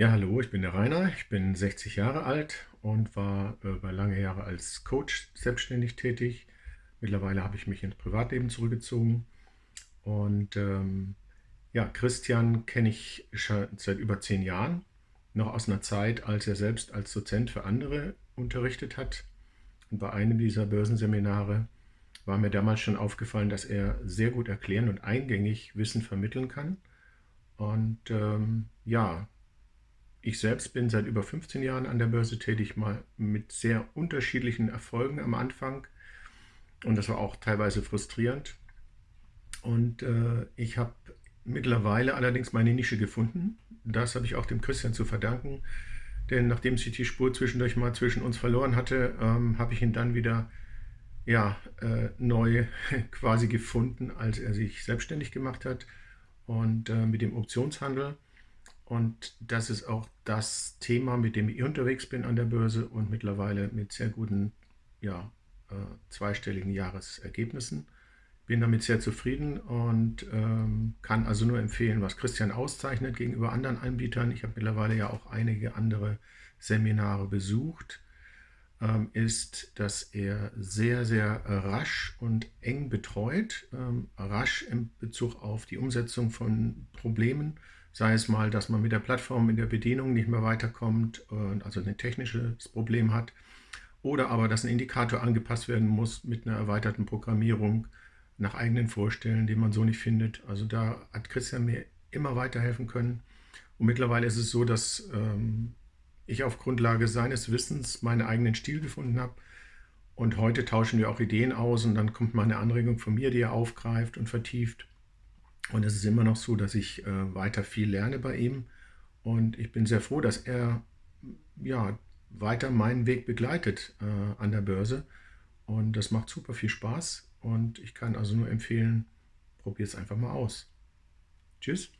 Ja, hallo, ich bin der Rainer, ich bin 60 Jahre alt und war äh, über lange Jahre als Coach selbstständig tätig. Mittlerweile habe ich mich ins Privatleben zurückgezogen und ähm, ja, Christian kenne ich schon seit über zehn Jahren, noch aus einer Zeit, als er selbst als Dozent für andere unterrichtet hat. Und bei einem dieser Börsenseminare war mir damals schon aufgefallen, dass er sehr gut erklären und eingängig Wissen vermitteln kann. Und ähm, ja, ich selbst bin seit über 15 Jahren an der Börse tätig, mal mit sehr unterschiedlichen Erfolgen am Anfang. Und das war auch teilweise frustrierend. Und äh, ich habe mittlerweile allerdings meine Nische gefunden. Das habe ich auch dem Christian zu verdanken. Denn nachdem sich die Spur zwischendurch mal zwischen uns verloren hatte, ähm, habe ich ihn dann wieder ja, äh, neu quasi gefunden, als er sich selbstständig gemacht hat und äh, mit dem Optionshandel. Und das ist auch das Thema, mit dem ich unterwegs bin an der Börse und mittlerweile mit sehr guten, ja, äh, zweistelligen Jahresergebnissen. Bin damit sehr zufrieden und ähm, kann also nur empfehlen, was Christian auszeichnet gegenüber anderen Anbietern. Ich habe mittlerweile ja auch einige andere Seminare besucht ähm, ist, dass er sehr, sehr rasch und eng betreut, ähm, rasch in Bezug auf die Umsetzung von Problemen, sei es mal, dass man mit der Plattform in der Bedienung nicht mehr weiterkommt, also ein technisches Problem hat, oder aber, dass ein Indikator angepasst werden muss mit einer erweiterten Programmierung nach eigenen Vorstellen, die man so nicht findet. Also da hat Christian mir immer weiterhelfen können. Und mittlerweile ist es so, dass ähm, ich auf Grundlage seines Wissens meinen eigenen Stil gefunden habe. Und heute tauschen wir auch Ideen aus und dann kommt mal eine Anregung von mir, die er aufgreift und vertieft. Und es ist immer noch so, dass ich äh, weiter viel lerne bei ihm. Und ich bin sehr froh, dass er ja, weiter meinen Weg begleitet äh, an der Börse. Und das macht super viel Spaß. Und ich kann also nur empfehlen, probiert es einfach mal aus. Tschüss.